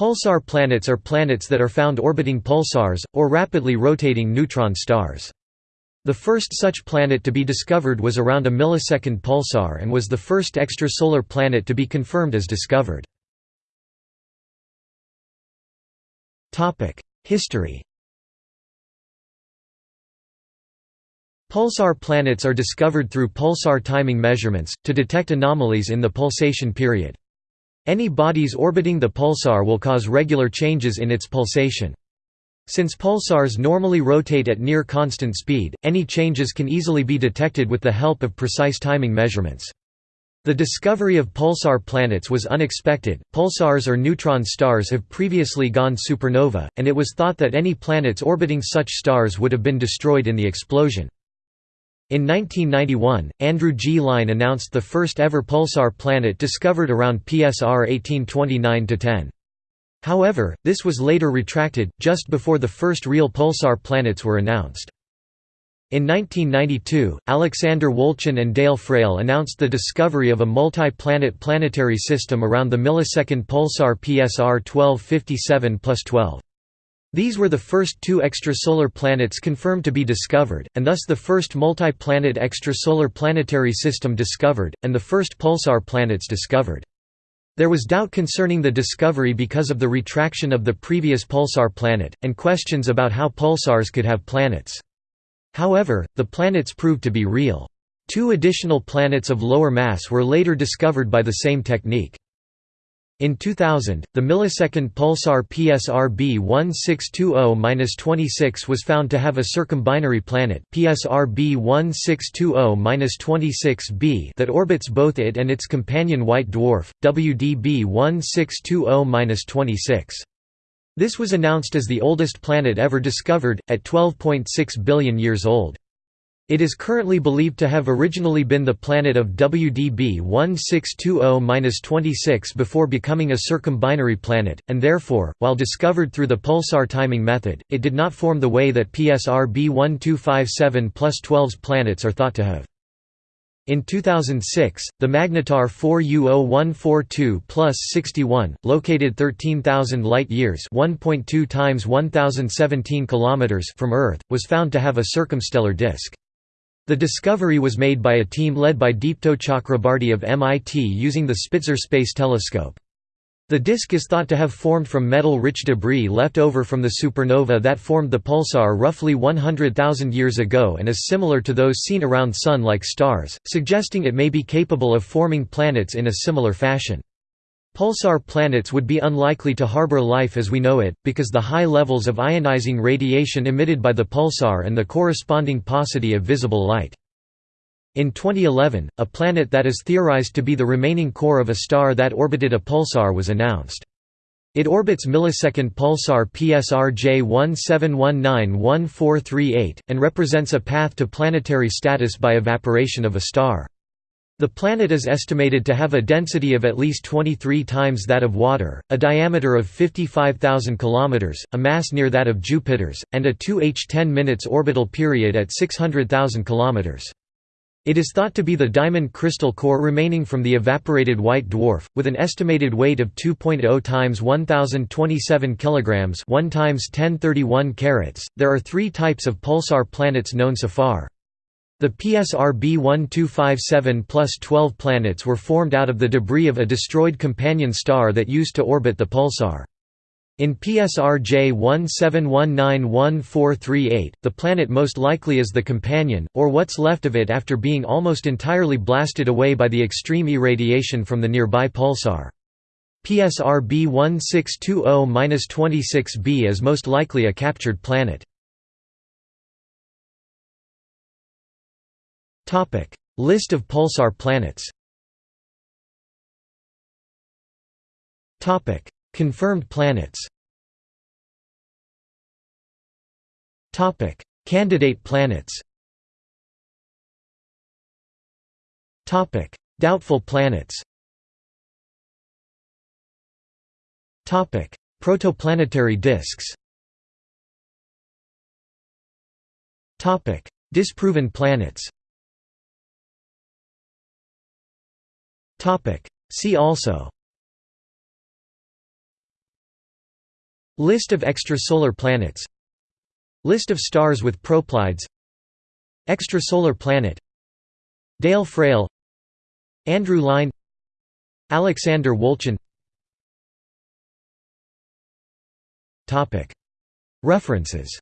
Pulsar planets are planets that are found orbiting pulsars, or rapidly rotating neutron stars. The first such planet to be discovered was around a millisecond pulsar and was the first extrasolar planet to be confirmed as discovered. History Pulsar planets are discovered through pulsar timing measurements, to detect anomalies in the pulsation period. Any bodies orbiting the pulsar will cause regular changes in its pulsation. Since pulsars normally rotate at near constant speed, any changes can easily be detected with the help of precise timing measurements. The discovery of pulsar planets was unexpected. Pulsars or neutron stars have previously gone supernova, and it was thought that any planets orbiting such stars would have been destroyed in the explosion. In 1991, Andrew G. Lyne announced the first ever pulsar planet discovered around PSR 1829–10. However, this was later retracted, just before the first real pulsar planets were announced. In 1992, Alexander Wolszczan and Dale Frail announced the discovery of a multi-planet planetary system around the millisecond pulsar PSR 1257-12. These were the first two extrasolar planets confirmed to be discovered, and thus the first multi-planet extrasolar planetary system discovered, and the first pulsar planets discovered. There was doubt concerning the discovery because of the retraction of the previous pulsar planet, and questions about how pulsars could have planets. However, the planets proved to be real. Two additional planets of lower mass were later discovered by the same technique. In 2000, the millisecond pulsar PSR B1620-26 was found to have a circumbinary planet PSR B1620-26b that orbits both it and its companion white dwarf, WDB 1620-26. This was announced as the oldest planet ever discovered, at 12.6 billion years old. It is currently believed to have originally been the planet of WDB 1620-26 before becoming a circumbinary planet, and therefore, while discovered through the pulsar timing method, it did not form the way that PSR B1257 plus 12's planets are thought to have. In 2006, the Magnetar 4U0142 plus 61, located 13,000 light-years (1.2 times 1017 kilometers) from Earth, was found to have a circumstellar disk. The discovery was made by a team led by Deepto Chakrabarty of MIT using the Spitzer Space Telescope. The disk is thought to have formed from metal-rich debris left over from the supernova that formed the pulsar roughly 100,000 years ago and is similar to those seen around Sun-like stars, suggesting it may be capable of forming planets in a similar fashion. Pulsar planets would be unlikely to harbor life as we know it, because the high levels of ionizing radiation emitted by the pulsar and the corresponding paucity of visible light. In 2011, a planet that is theorized to be the remaining core of a star that orbited a pulsar was announced. It orbits millisecond pulsar PSR J17191438, and represents a path to planetary status by evaporation of a star. The planet is estimated to have a density of at least 23 times that of water, a diameter of 55,000 km, a mass near that of Jupiter's, and a 2h10 minutes orbital period at 600,000 km. It is thought to be the diamond crystal core remaining from the evaporated white dwarf, with an estimated weight of 2.0 times 1027 kg 1 times 1031 carats. There are three types of pulsar planets known so far. The PSR B1257 plus 12 planets were formed out of the debris of a destroyed companion star that used to orbit the pulsar. In PSR J17191438, the planet most likely is the companion, or what's left of it after being almost entirely blasted away by the extreme irradiation from the nearby pulsar. PSR B1620-26b is most likely a captured planet. List of pulsar planets. Confirmed planets. Candidate planets. Doubtful planets. Protoplanetary disks. Disproven planets Topic. See also. List of extrasolar planets. List of stars with proplyds Extrasolar planet. Dale Frail. Andrew Lyne. Alexander Wolszczan. References